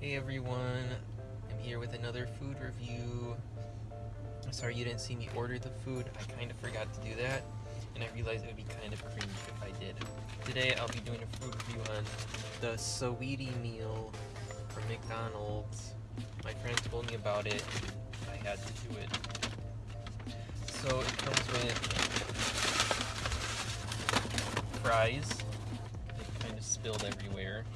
Hey everyone, I'm here with another food review. I'm sorry you didn't see me order the food, I kind of forgot to do that, and I realized it would be kind of cringe if I did. Today I'll be doing a food review on the Saweetie meal from McDonald's. My friend told me about it, I had to do it. So it comes with fries, they kind of spilled everywhere.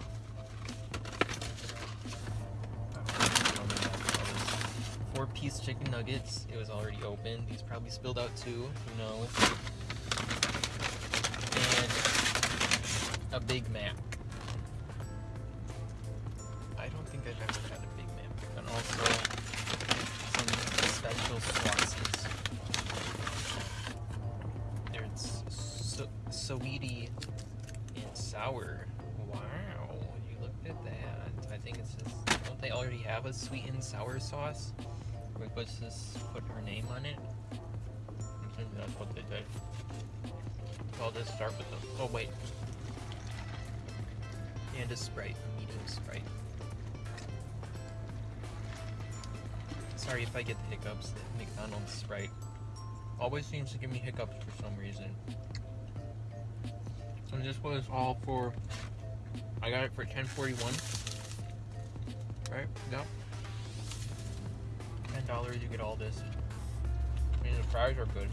Four piece chicken nuggets. It was already open. These probably spilled out too. Who knows? And a Big Mac. I don't think I've ever had a Big Mac. And also some special sauces. There's so Saweetie and sour. Wow, you looked at that. I think it's just, don't they already have a sweet and sour sauce? Let's just put her name on it. I think that's what they did. I'll just start with the. Oh, wait. And a Sprite, a medium Sprite. Sorry if I get the hiccups. The McDonald's Sprite always seems to give me hiccups for some reason. So this was all for. I got it for 1041. Right? Yep ten dollars, you get all this. I mean, the fries are good.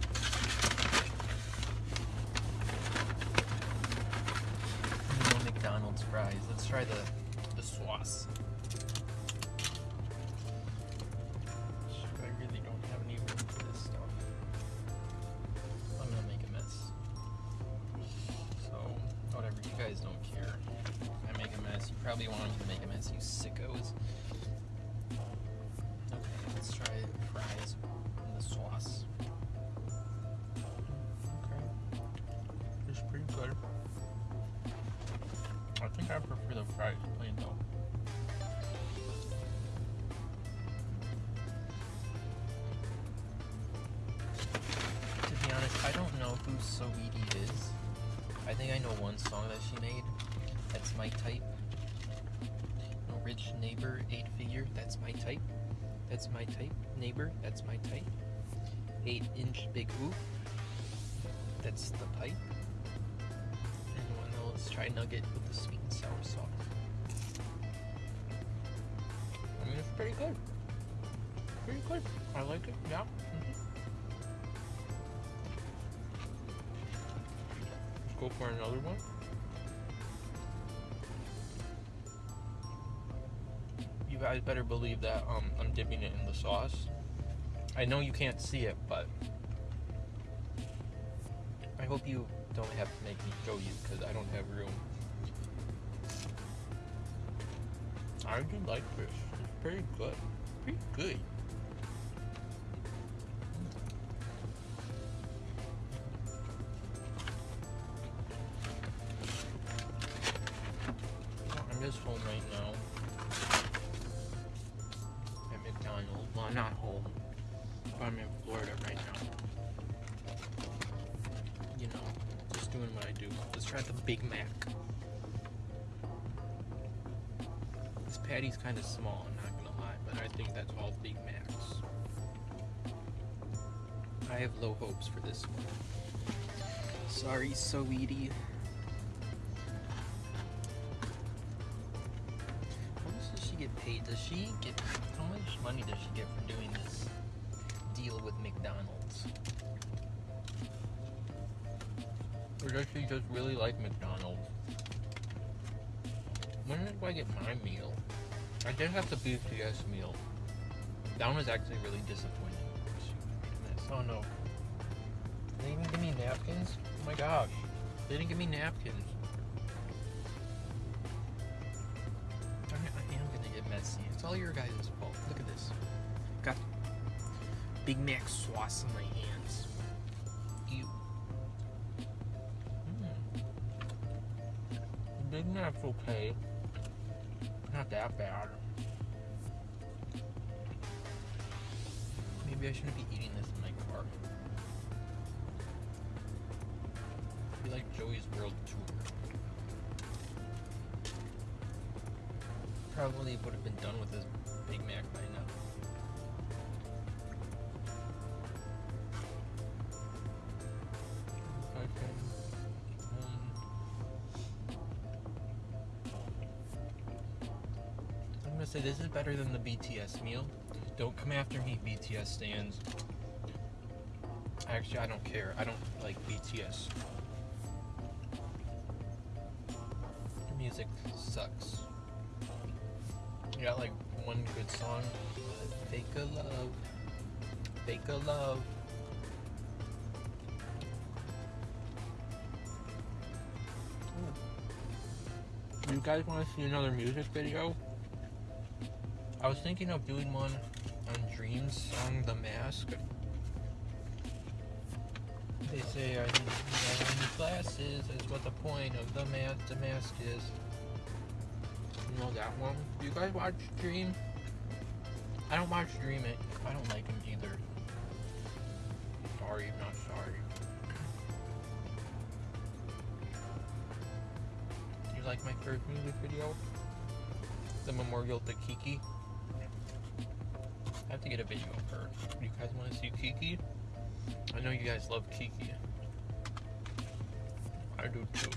No McDonald's fries. Let's try the the sauce. I really don't have any room for this stuff. I'm gonna make a mess. So whatever, you guys don't care. I make a mess. You probably want me to make a mess, you sickos. I prefer the fries plain though. To be honest, I don't know who Saweetie is. I think I know one song that she made. That's my type. No rich neighbor, eight figure, that's my type. That's my type. Neighbor, that's my type. 8 inch big oof. That's the pipe. And one let's try nugget with the sweet and sour sauce. I mean, it's pretty good. Pretty good. I like it, yeah. Mm -hmm. Let's go for another one. You guys better believe that um, I'm dipping it in the sauce. I know you can't see it, but I hope you don't have to make me show you because I don't have room. I do like this. It's pretty good. Pretty good. Oh, I'm just home right now. Well, I'm not home. I'm in Florida right now. Let's try the Big Mac. This patty's kind of small, I'm not gonna lie, but I think that's all Big Macs. I have low hopes for this one. Sorry, Saweetie. get paid? Does she get, how much money does she get for doing this deal with McDonald's? Or does she just really like McDonald's? When do I get my meal? I did have the DS meal. That one was actually really disappointing. Oh no. They didn't give me napkins? Oh my gosh. They didn't give me napkins. I am gonna get messy. It's all your guys' fault. Look at this. Got Big Mac sauce in my hands. Big Mac's okay. Not that bad. Maybe I shouldn't be eating this in my car. Be like Joey's World Tour. probably would have been done with this Big Mac by now. This is better than the BTS meal. Don't come after me, BTS stands. Actually, I don't care. I don't like BTS. The music sucks. You got like one good song. Fake a love. Fake a love. You guys want to see another music video? I was thinking of doing one on Dream's song The Mask. They say I need, I need glasses, is what the point of the mask, the mask is. You know that one? Do you guys watch Dream? I don't watch Dream it. I don't like him either. Sorry, not sorry. You like my first music video? The memorial to Kiki? Have to get a video of her. You guys want to see Kiki? I know you guys love Kiki. I do too.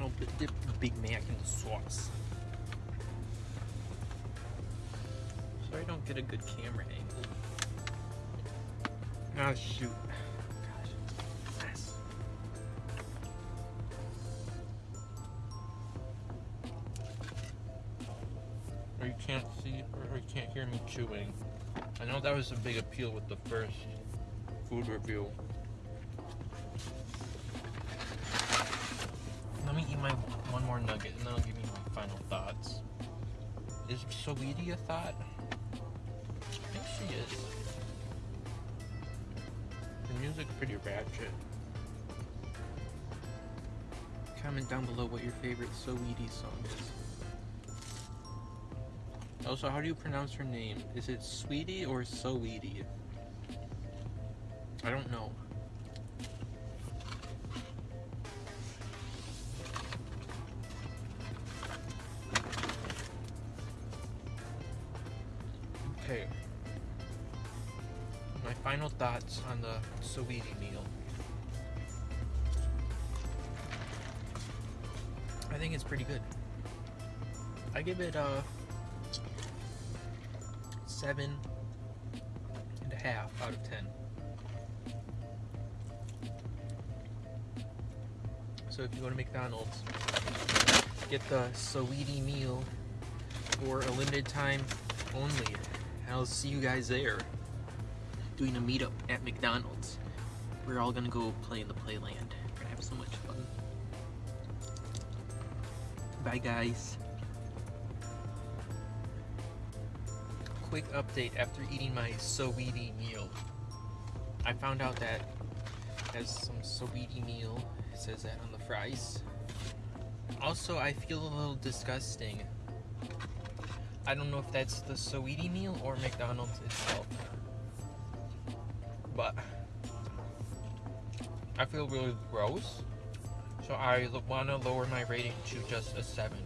I'll dip the Big Mac in the sauce. So I don't get a good camera angle. Ah, shoot. Can't see, or can't hear me chewing. I know that was a big appeal with the first food review. Let me eat my one more nugget and then I'll give you my final thoughts. Is Saweetie a thought? I think she is. The music's pretty ratchet. Comment down below what your favorite Saweetie song is. Oh, also, how do you pronounce her name? Is it Sweetie or Saweetie? I don't know. Okay. My final thoughts on the Saweetie meal. I think it's pretty good. I give it a seven and a half out of ten. So if you go to McDonald's, get the Saweetie meal for a limited time only. I'll see you guys there doing a meetup at McDonald's. We're all gonna go play in the playland. We're gonna have so much fun. Bye guys. Quick update after eating my Saweetie meal. I found out that has some Saweetie meal. It says that on the fries. Also, I feel a little disgusting. I don't know if that's the Saweetie meal or McDonald's itself. But I feel really gross. So I want to lower my rating to just a 7,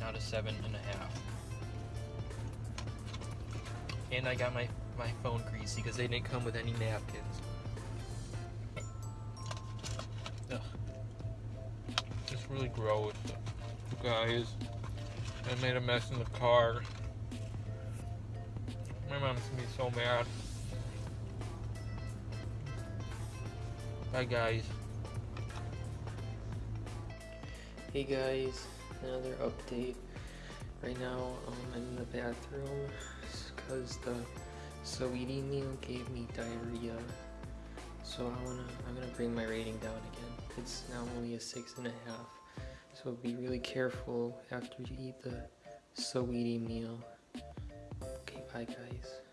not a seven and a half. And I got my, my phone greasy because they didn't come with any napkins. Ugh. It's really gross. Guys, I made a mess in the car. My mom's gonna be so mad. Bye guys. Hey guys, another update. Right now um, I'm in the bathroom because the Saweetie meal gave me diarrhea. So I wanna, I'm gonna bring my rating down again. It's now only a six and a half. So be really careful after you eat the Saweetie meal. Okay, bye guys.